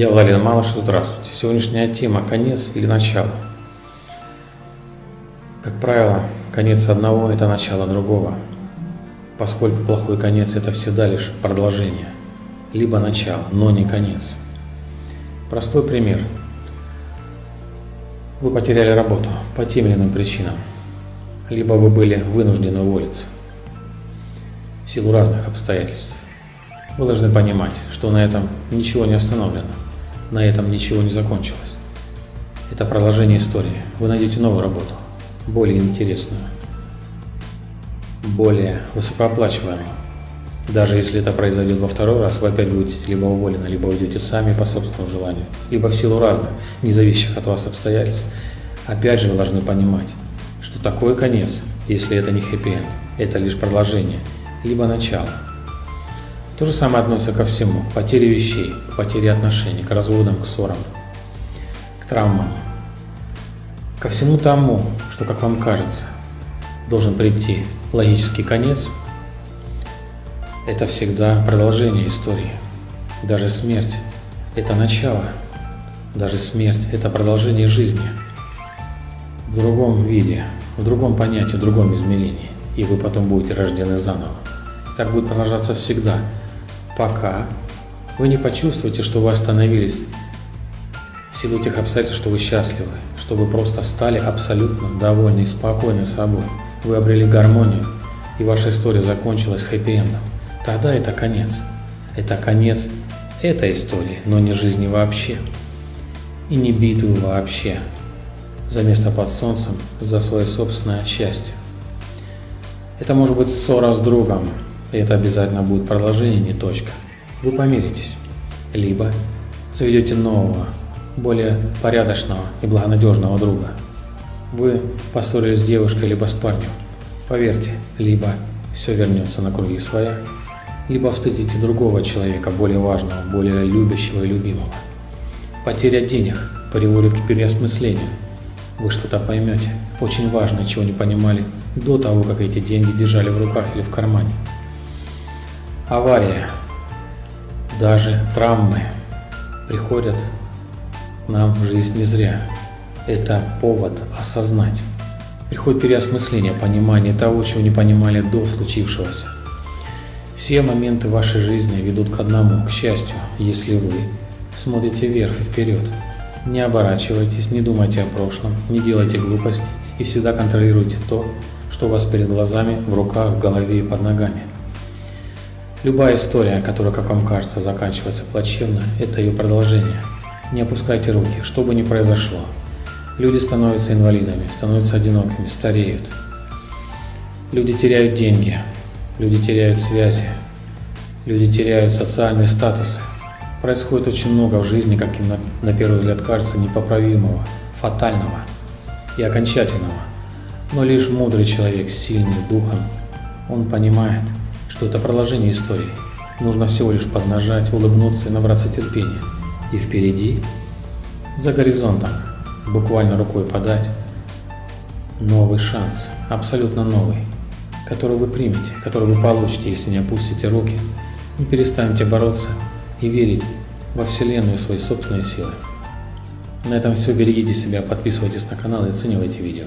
Я Владимир Малышев, здравствуйте. Сегодняшняя тема – конец или начало. Как правило, конец одного – это начало другого, поскольку плохой конец – это всегда лишь продолжение, либо начало, но не конец. Простой пример. Вы потеряли работу по тем или иным причинам, либо вы были вынуждены уволиться в силу разных обстоятельств. Вы должны понимать, что на этом ничего не остановлено, на этом ничего не закончилось. Это продолжение истории. Вы найдете новую работу, более интересную, более высокооплачиваемую. Даже если это произойдет во второй раз, вы опять будете либо уволены, либо уйдете сами по собственному желанию, либо в силу разных, независящих от вас обстоятельств. Опять же вы должны понимать, что такой конец, если это не хэппи-энд, это лишь продолжение, либо начало. То же самое относится ко всему, к потере вещей, к потере отношений, к разводам, к ссорам, к травмам, ко всему тому, что, как вам кажется, должен прийти логический конец, это всегда продолжение истории. Даже смерть – это начало, даже смерть – это продолжение жизни. В другом виде, в другом понятии, в другом измерении, и вы потом будете рождены заново. Так будет продолжаться всегда – пока вы не почувствуете, что вы остановились в силу тех обстоятельств, что вы счастливы, что вы просто стали абсолютно довольны и спокойны собой. Вы обрели гармонию, и ваша история закончилась хэппи-эндом. Тогда это конец. Это конец этой истории, но не жизни вообще. И не битвы вообще за место под солнцем, за свое собственное счастье. Это может быть ссора с другом, это обязательно будет продолжение, не точка. Вы помиритесь. Либо заведете нового, более порядочного и благонадежного друга. Вы поссорились с девушкой либо с парнем. Поверьте, либо все вернется на круги своя, либо встретите другого человека, более важного, более любящего и любимого. Потеря денег приводит к переосмыслению. Вы что-то поймете, очень важное, чего не понимали до того, как эти деньги держали в руках или в кармане авария, даже травмы приходят нам в жизнь не зря. Это повод осознать. Приходит переосмысление, понимание того, чего не понимали до случившегося. Все моменты вашей жизни ведут к одному, к счастью, если вы смотрите вверх и вперед. Не оборачивайтесь, не думайте о прошлом, не делайте глупостей и всегда контролируйте то, что у вас перед глазами, в руках, в голове и под ногами. Любая история, которая, как вам кажется, заканчивается плачевно, это ее продолжение. Не опускайте руки, что бы ни произошло. Люди становятся инвалидами, становятся одинокими, стареют. Люди теряют деньги, люди теряют связи, люди теряют социальные статусы. Происходит очень много в жизни, как им на, на первый взгляд кажется, непоправимого, фатального и окончательного. Но лишь мудрый человек, сильный духом, он понимает – что это продолжение истории. Нужно всего лишь поднажать, улыбнуться и набраться терпения. И впереди, за горизонтом, буквально рукой подать, новый шанс, абсолютно новый, который вы примете, который вы получите, если не опустите руки, не перестанете бороться и верить во Вселенную и свои собственные силы. На этом все. Берегите себя, подписывайтесь на канал и оценивайте видео.